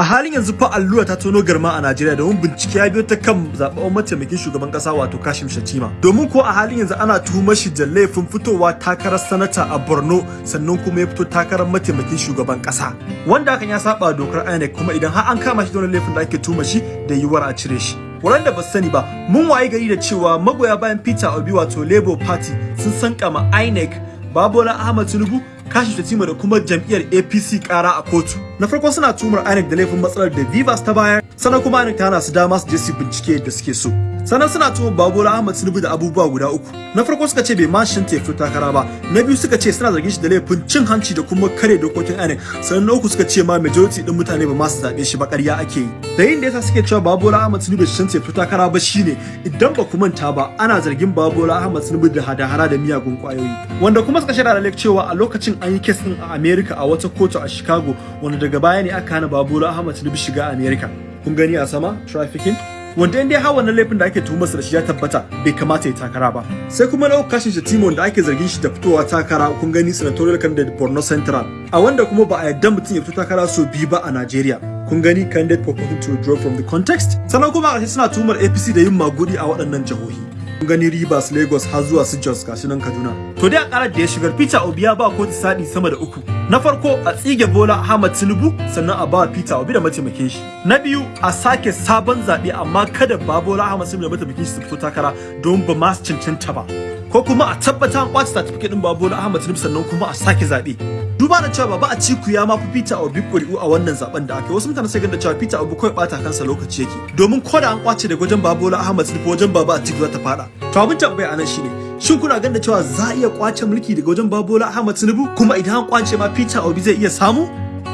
A halin yanzu fa allura ta tono garma a Najeriya domin bincike ya biyo ta kan zaɓen mataimakin shugaban ƙasa wato Kashim Shatima. Domin ko a halin yanzu ana tuhumar shi da laifin fitowa takarar sanata a Borno sannan kuma ya fito takarar mataimakin shugaban ƙasa. Wanda hakan ya saba dokar INEC kuma idan har an kama shi da laifin da ake tuhumar shi da yiwuwar a cire shi. Waɗanda ba sani ba, mun waye gari da cewa magoya bayan Peter Obi wato Labour Party sun sankama INEC Babola Ahmad Tinubu kashi Shatima da kuma jam'iyyar APC kara a kotu. Na farko suna tumar INEC da laifin matsalar da Vivas ta bayar, sannan kuma INEC ta hana su dama su je su bincike da suke so. Sannan suna tumar Babola Ahmad Tinubu da abubuwa guda uku. Na farko suka ce bai ma shin fito takara ba. Na biyu suka ce suna zargin shi da laifin cin hanci da kuma kare dokokin INEC. Sannan na uku suka ce ma majority din mutane ba ma su zaɓe shi ba ƙarya ake yi. Da yin da yasa suke cewa Babola Ahmad Tinubu shin ta fito takara ba shine idan ba ku manta ba ana zargin Babola Ahmad Tinubu da hada-hada da miyagun ƙwayoyi. Wanda kuma suka shaida da cewa a lokacin an yi kes din a America a wata kotu a Chicago wanda daga baya ne aka hana Babola Ahmad Tinubu shiga America. Kun gani a sama trafficking wanda in dai har wannan laifin da ake tuhumarsa da shi ya tabbata bai kamata ya takara ba sai kuma na kashin shi Timon da ake zargin shi da fitowa takara kun gani senatorial candidate Borno Central a wanda kuma ba a yarda mutum ya fito takara so biyu ba a Najeriya kun gani candidate proposing to withdraw from the context? Sannan kuma a suna tuhumar APC da yin magudi a waɗannan jihohi. Kun gani Rivers Lagos har zuwa su Jos gashi nan Kaduna. To dai a karar da ya shigar Peter Obi ya ba kotu sadi sama da uku. Na farko a tsige Bola Ahmad Tinubu sannan a ba Peter Obi da mataimakin shi. Na biyu a sake sabon zaɓe amma kada ba Bola Ahmad Tinubu da mataimakin shi su fito takara don ba ma su cancanta ba. Ko kuma a tabbata an ƙwace certificate din Babola Ahmad Tinubu sannan kuma a sake zaɓe. Duba da cewa baba a ciku ya ma fi Peter Obi ƙuri'u a wannan zaɓen da aka yi. Wasu mutane sai da cewa Peter Obi kawai bata kansa lokaci yake. Domin ko da an ƙwace daga wajen Babola Tinubu wajen baba a za ta fada to abin tambaya a nan shine shin kuna ganin cewa za a iya ƙwace mulki daga wajen Babola Ahmad Tinubu? Kuma idan an ƙwace ma Peter Obi zai iya samu?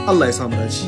Allah ya samu dace.